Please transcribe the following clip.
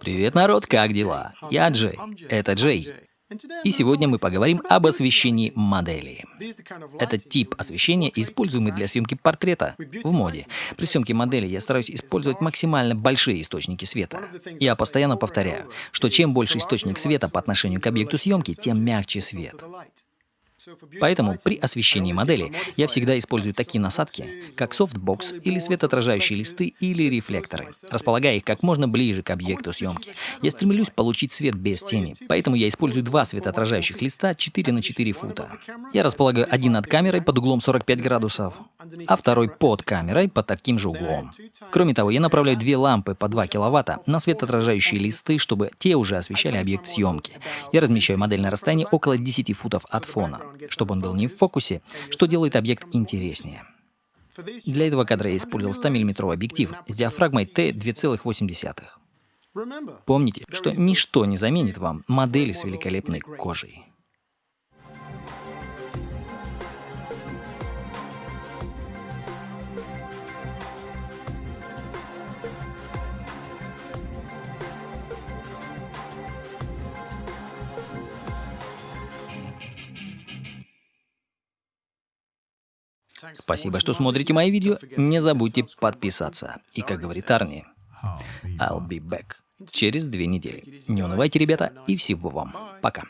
Привет, народ, как дела? Я Джей, это Джей. И сегодня мы поговорим об освещении модели. Это тип освещения, используемый для съемки портрета в моде. При съемке модели я стараюсь использовать максимально большие источники света. Я постоянно повторяю, что чем больше источник света по отношению к объекту съемки, тем мягче свет. Поэтому при освещении модели я всегда использую такие насадки, как софтбокс или светоотражающие листы или рефлекторы, располагая их как можно ближе к объекту съемки. Я стремлюсь получить свет без тени, поэтому я использую два светоотражающих листа 4 на 4 фута. Я располагаю один над камерой под углом 45 градусов, а второй под камерой под таким же углом. Кроме того, я направляю две лампы по 2 киловатта на светоотражающие листы, чтобы те уже освещали объект съемки. Я размещаю модель на расстоянии около 10 футов от фона чтобы он был не в фокусе, что делает объект интереснее. Для этого кадра я использовал 100 мм объектив с диафрагмой T2,8. Помните, что ничто не заменит вам модели с великолепной кожей. Спасибо, что смотрите мои видео. Не забудьте подписаться. И как говорит Арни, I'll be back через две недели. Не унывайте, ребята, и всего вам. Пока.